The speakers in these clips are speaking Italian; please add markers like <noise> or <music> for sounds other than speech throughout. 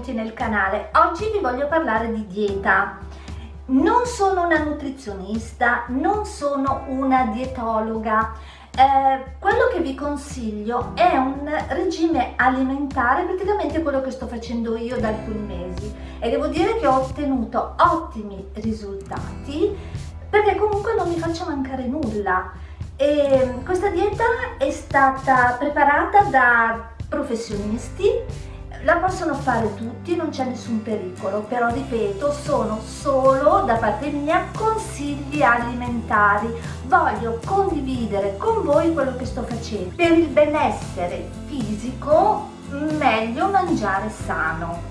benvenuti nel canale. Oggi vi voglio parlare di dieta. Non sono una nutrizionista, non sono una dietologa. Eh, quello che vi consiglio è un regime alimentare, praticamente quello che sto facendo io da alcuni mesi e devo dire che ho ottenuto ottimi risultati perché comunque non mi faccio mancare nulla. E questa dieta è stata preparata da professionisti la possono fare tutti, non c'è nessun pericolo, però ripeto, sono solo da parte mia consigli alimentari. Voglio condividere con voi quello che sto facendo. Per il benessere fisico, meglio mangiare sano.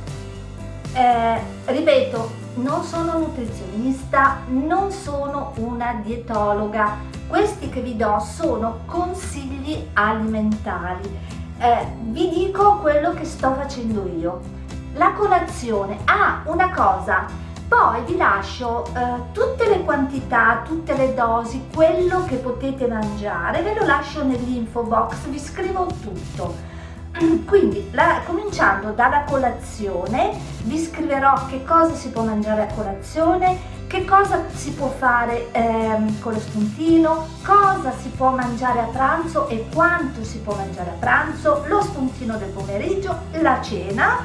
Eh, ripeto, non sono nutrizionista, non sono una dietologa. Questi che vi do sono consigli alimentari eh, vi dico quello che sto facendo io. La colazione, ah una cosa, poi vi lascio eh, tutte le quantità, tutte le dosi, quello che potete mangiare, ve lo lascio nell'info box, vi scrivo tutto. <clears throat> Quindi, la, cominciando dalla colazione, vi scriverò che cosa si può mangiare a colazione, che cosa si può fare ehm, con lo spuntino, cosa si può mangiare a pranzo e quanto si può mangiare a pranzo, lo spuntino del pomeriggio, la cena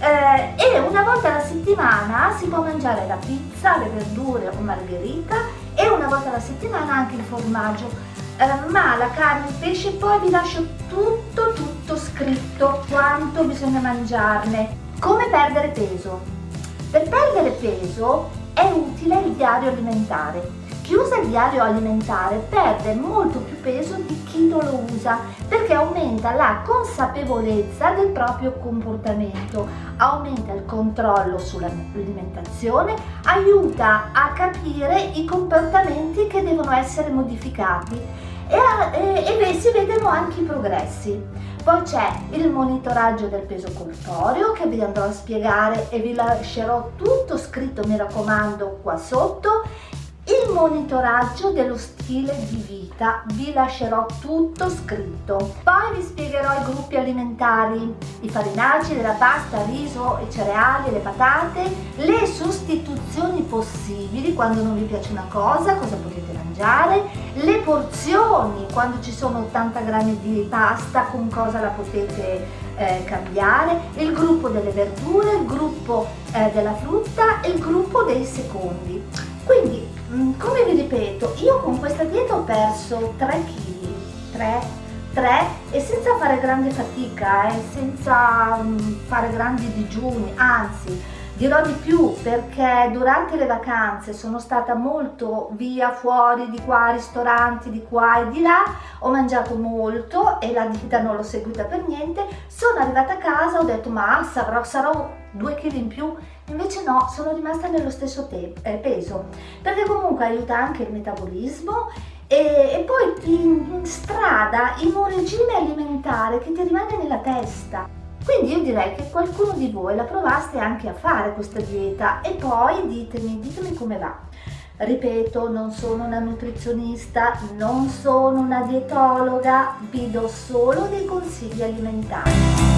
eh, e una volta alla settimana si può mangiare la pizza, le verdure o margherita e una volta alla settimana anche il formaggio. Eh, ma la carne, il pesce poi vi lascio tutto tutto scritto quanto bisogna mangiarne. Come perdere peso? Per perdere peso è utile il diario alimentare. Chi usa il diario alimentare perde molto più peso di chi non lo usa perché aumenta la consapevolezza del proprio comportamento, aumenta il controllo sull'alimentazione, aiuta a capire i comportamenti che devono essere modificati e, e, e si vedono anche i progressi. Poi c'è il monitoraggio del peso corporeo che vi andrò a spiegare e vi lascerò tutto scritto, mi raccomando, qua sotto. Il monitoraggio dello stile di vita vi lascerò tutto scritto. Poi vi spiegherò i gruppi alimentari i farinacei della pasta riso i cereali le patate le sostituzioni possibili quando non vi piace una cosa cosa potete mangiare le porzioni quando ci sono 80 grammi di pasta con cosa la potete eh, cambiare il gruppo delle verdure il gruppo eh, della frutta e il gruppo dei secondi. Quindi Mm, come vi ripeto, io con questa dieta ho perso 3 kg, 3, 3 e senza fare grande fatica, eh, senza um, fare grandi digiuni, anzi dirò di più perché durante le vacanze sono stata molto via fuori di qua, ristoranti di qua e di là, ho mangiato molto e la dieta non l'ho seguita per niente, sono arrivata a casa, ho detto ma sarò, sarò 2 kg in più. Invece no, sono rimasta nello stesso eh, peso, perché comunque aiuta anche il metabolismo. E, e poi ti strada in un regime alimentare che ti rimane nella testa. Quindi io direi che qualcuno di voi la provaste anche a fare questa dieta e poi ditemi, ditemi come va. Ripeto, non sono una nutrizionista, non sono una dietologa, vi do solo dei consigli alimentari.